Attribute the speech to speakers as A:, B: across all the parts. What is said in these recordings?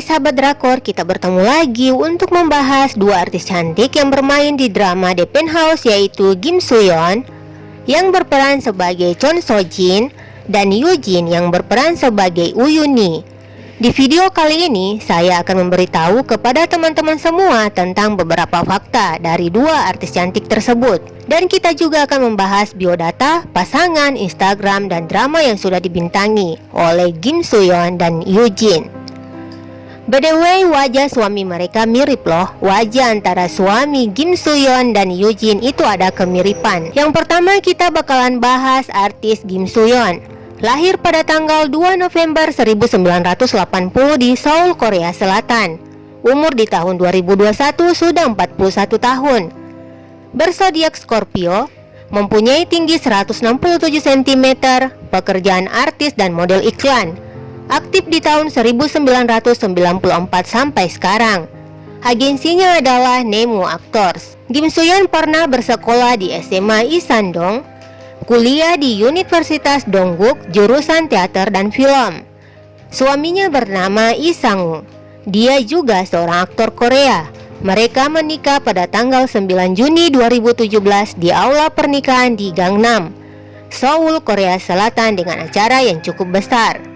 A: Sahabat drakor, kita bertemu lagi untuk membahas dua artis cantik yang bermain di drama The Penthouse yaitu Kim Soo Yeon yang berperan sebagai Chon So Jin dan Yoo Jin yang berperan sebagai Uyuni. Di video kali ini, saya akan memberitahu kepada teman-teman semua tentang beberapa fakta dari dua artis cantik tersebut. Dan kita juga akan membahas biodata, pasangan, Instagram, dan drama yang sudah dibintangi oleh Kim Soo Yeon dan Yoo Jin. By the way, wajah suami mereka mirip loh. Wajah antara suami Kim Soo Yeon dan Yoo Jin itu ada kemiripan. Yang pertama kita bakalan bahas artis Kim Soo Yeon. Lahir pada tanggal 2 November 1980 di Seoul, Korea Selatan. Umur di tahun 2021 sudah 41 tahun. Bersodiak Scorpio, mempunyai tinggi 167 cm, pekerjaan artis dan model iklan aktif di tahun 1994 sampai sekarang. Agensinya adalah Nemo Actors. Kim Soyeon pernah bersekolah di SMA Isandong, kuliah di Universitas Dongguk jurusan teater dan film. Suaminya bernama Isangu. Dia juga seorang aktor Korea. Mereka menikah pada tanggal 9 Juni 2017 di aula pernikahan di Gangnam, Seoul, Korea Selatan dengan acara yang cukup besar.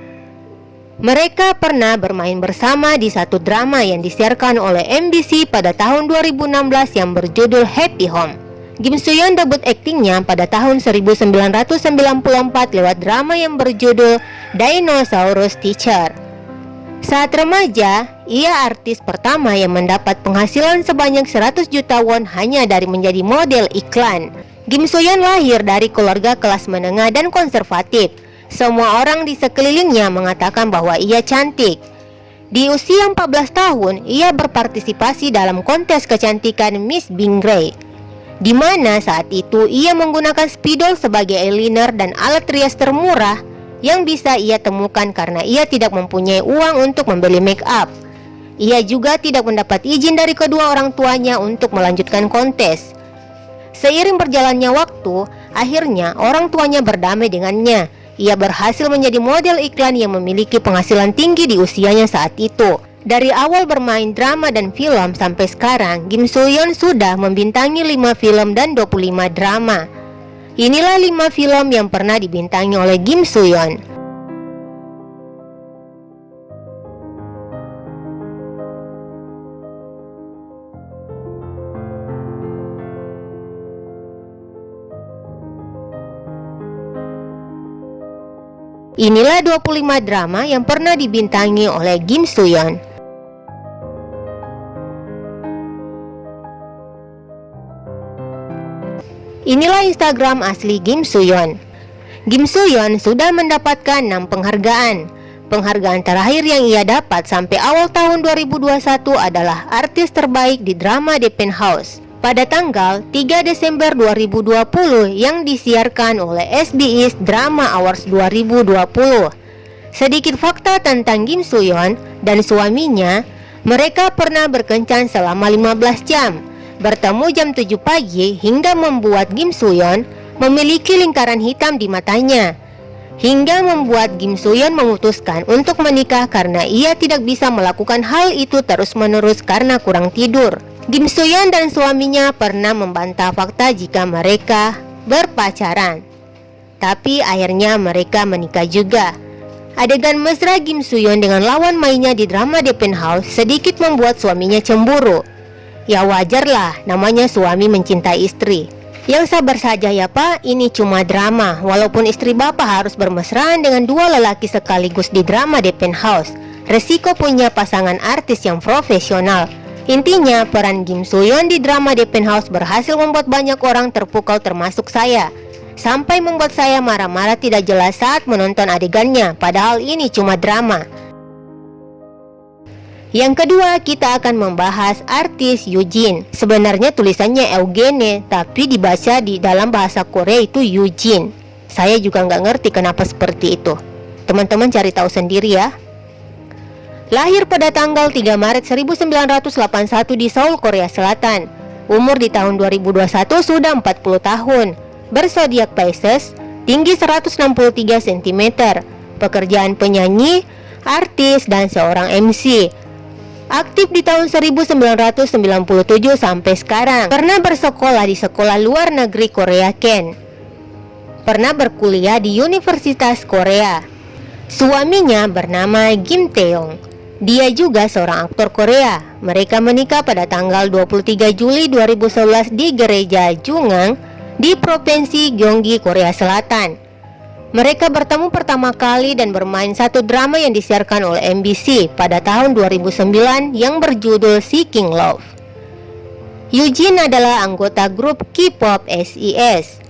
A: Mereka pernah bermain bersama di satu drama yang disiarkan oleh MBC pada tahun 2016 yang berjudul Happy Home. Kim Soo-yeon debut aktingnya pada tahun 1994 lewat drama yang berjudul Dinosaurus Teacher. Saat remaja, ia artis pertama yang mendapat penghasilan sebanyak 100 juta won hanya dari menjadi model iklan. Kim Soo-yeon lahir dari keluarga kelas menengah dan konservatif semua orang di sekelilingnya mengatakan bahwa ia cantik. Di usia 14 tahun, ia berpartisipasi dalam kontes kecantikan Miss Bingray, di mana saat itu ia menggunakan spidol sebagai eyeliner dan alat rias termurah yang bisa ia temukan karena ia tidak mempunyai uang untuk membeli make up. Ia juga tidak mendapat izin dari kedua orang tuanya untuk melanjutkan kontes. Seiring berjalannya waktu, akhirnya orang tuanya berdamai dengannya ia berhasil menjadi model iklan yang memiliki penghasilan tinggi di usianya saat itu. Dari awal bermain drama dan film sampai sekarang, Kim Soo Yeon sudah membintangi 5 film dan 25 drama. Inilah 5 film yang pernah dibintangi oleh Kim Soo Yeon. Inilah 25 drama yang pernah dibintangi oleh Kim Soo Yeon. Inilah Instagram asli Kim Soo Yeon. Kim Soo Yeon sudah mendapatkan 6 penghargaan. Penghargaan terakhir yang ia dapat sampai awal tahun 2021 adalah artis terbaik di drama The Penthouse pada tanggal 3 Desember 2020 yang disiarkan oleh SBS Drama Awards 2020. Sedikit fakta tentang Kim Soo Yeon dan suaminya, mereka pernah berkencan selama 15 jam, bertemu jam 7 pagi hingga membuat Kim Soo Yeon memiliki lingkaran hitam di matanya. Hingga membuat Kim Soo Yeon memutuskan untuk menikah karena ia tidak bisa melakukan hal itu terus-menerus karena kurang tidur. Kim Soyeon dan suaminya pernah membantah fakta jika mereka berpacaran. Tapi akhirnya mereka menikah juga. Adegan mesra Kim Soyeon dengan lawan mainnya di drama The Penthouse sedikit membuat suaminya cemburu. Ya wajarlah, namanya suami mencintai istri. Yang sabar saja ya pak, ini cuma drama. Walaupun istri bapak harus bermesraan dengan dua lelaki sekaligus di drama The Penthouse. Resiko punya pasangan artis yang profesional Intinya, peran Kim Soo Yeon di drama The Penthouse berhasil membuat banyak orang terpukau termasuk saya. Sampai membuat saya marah-marah tidak jelas saat menonton adegannya, padahal ini cuma drama. Yang kedua, kita akan membahas artis Eugene. Sebenarnya tulisannya Eugene, tapi dibaca di dalam bahasa Korea itu Eugene. Saya juga nggak ngerti kenapa seperti itu. Teman-teman cari tahu sendiri ya. Lahir pada tanggal 3 Maret 1981 di Seoul, Korea Selatan. Umur di tahun 2021 sudah 40 tahun. Bersodiak Pisces, tinggi 163 cm. Pekerjaan penyanyi, artis, dan seorang MC. Aktif di tahun 1997 sampai sekarang. Pernah bersekolah di sekolah luar negeri Korea Ken. Pernah berkuliah di Universitas Korea. Suaminya bernama Kim Taeyong. Dia juga seorang aktor Korea. Mereka menikah pada tanggal 23 Juli 2011 di gereja Jungang di Provinsi Gyeonggi, Korea Selatan. Mereka bertemu pertama kali dan bermain satu drama yang disiarkan oleh MBC pada tahun 2009 yang berjudul Seeking Love. Eugene adalah anggota grup K-pop SES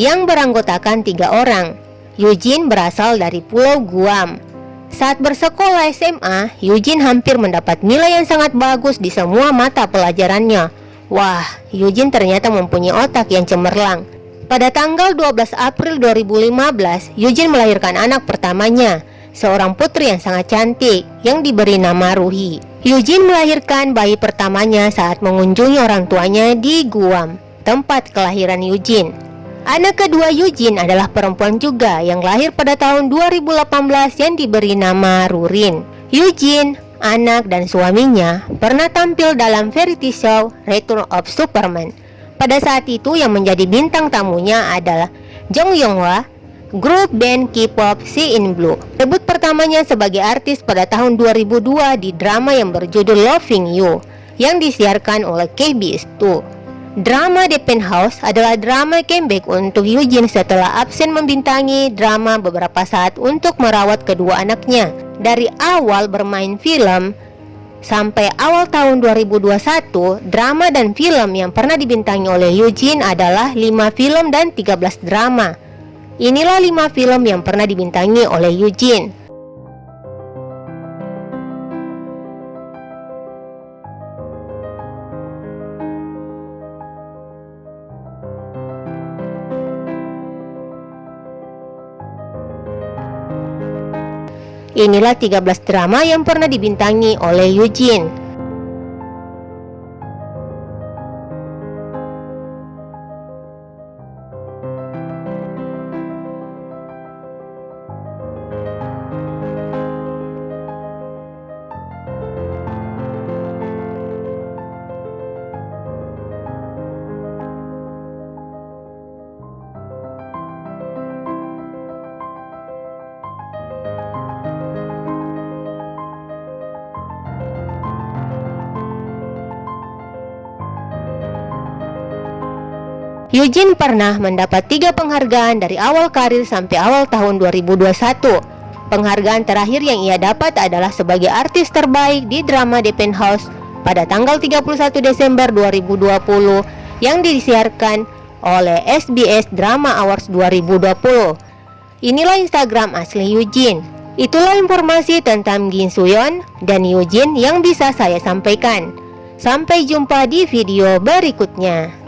A: yang beranggotakan tiga orang. Eugene berasal dari Pulau Guam. Saat bersekolah SMA, Eugene hampir mendapat nilai yang sangat bagus di semua mata pelajarannya. Wah, Eugene ternyata mempunyai otak yang cemerlang. Pada tanggal 12 April 2015, Eugene melahirkan anak pertamanya, seorang putri yang sangat cantik yang diberi nama Ruhi. Eugene melahirkan bayi pertamanya saat mengunjungi orang tuanya di Guam, tempat kelahiran Eugene. Anak kedua Eugene adalah perempuan juga yang lahir pada tahun 2018 yang diberi nama Rurin. Eugene, anak dan suaminya pernah tampil dalam variety show Return of Superman pada saat itu yang menjadi bintang tamunya adalah Jong Yonghwa, grup band K-pop See in Blue. Debut pertamanya sebagai artis pada tahun 2002 di drama yang berjudul Loving You yang disiarkan oleh KBS 2. Drama The Penthouse adalah drama comeback untuk Eugene setelah absen membintangi drama beberapa saat untuk merawat kedua anaknya. Dari awal bermain film, Sampai awal tahun 2021, drama dan film yang pernah dibintangi oleh Eugene adalah 5 film dan 13 drama. Inilah 5 film yang pernah dibintangi oleh Eugene. Inilah 13 drama yang pernah dibintangi oleh Eugene. Eugene pernah mendapat tiga penghargaan dari awal karir sampai awal tahun 2021. Penghargaan terakhir yang ia dapat adalah sebagai artis terbaik di drama The Penthouse pada tanggal 31 Desember 2020 yang disiarkan oleh SBS Drama Awards 2020. Inilah Instagram asli Eugene. Itulah informasi tentang Gin Suyon dan Eugene yang bisa saya sampaikan. Sampai jumpa di video berikutnya.